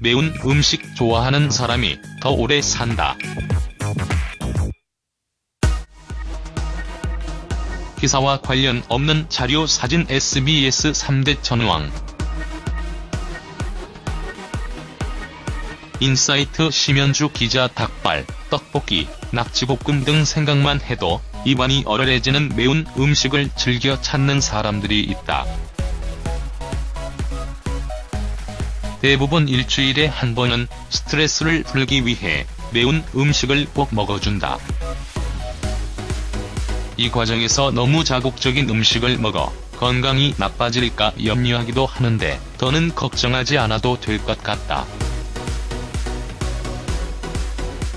매운 음식 좋아하는 사람이 더 오래 산다. 기사와 관련 없는 자료 사진 SBS 3대 천왕 인사이트 심연주 기자 닭발, 떡볶이, 낙지볶음 등 생각만 해도 입안이 얼얼해지는 매운 음식을 즐겨 찾는 사람들이 있다. 대부분 일주일에 한 번은 스트레스를 풀기 위해 매운 음식을 꼭 먹어준다. 이 과정에서 너무 자극적인 음식을 먹어 건강이 나빠질까 염려하기도 하는데 더는 걱정하지 않아도 될 것 같다.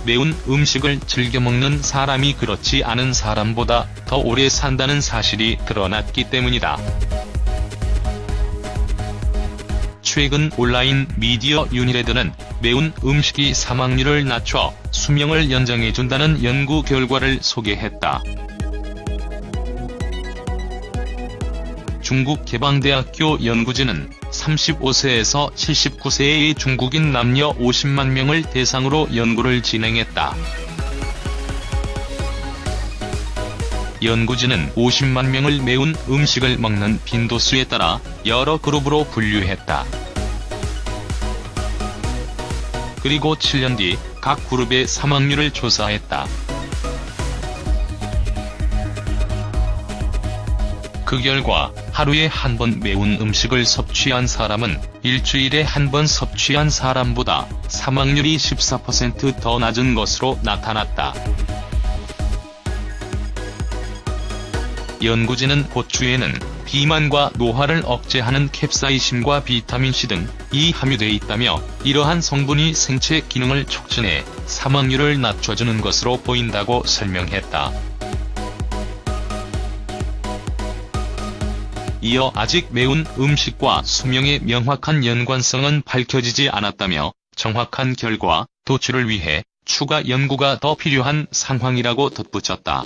매운 음식을 즐겨 먹는 사람이 그렇지 않은 사람보다 더 오래 산다는 사실이 드러났기 때문이다. 최근 온라인 미디어 유니레드는 매운 음식이 사망률을 낮춰 수명을 연장해준다는 연구 결과를 소개했다. 중국 개방대학교 연구진은 35세에서 79세의 중국인 남녀 50만 명을 대상으로 연구를 진행했다. 연구진은 50만 명을 매운 음식을 먹는 빈도수에 따라 여러 그룹으로 분류했다. 그리고 7년 뒤 각 그룹의 사망률을 조사했다. 그 결과 하루에 한 번 매운 음식을 섭취한 사람은 일주일에 한 번 섭취한 사람보다 사망률이 14%더 낮은 것으로 나타났다. 연구진은 고추에는 비만과 노화를 억제하는 캡사이신과 비타민C 등이 함유돼 있다며 이러한 성분이 생체 기능을 촉진해 사망률을 낮춰주는 것으로 보인다고 설명했다. 이어 아직 매운 음식과 수명의 명확한 연관성은 밝혀지지 않았다며 정확한 결과 도출을 위해 추가 연구가 더 필요한 상황이라고 덧붙였다.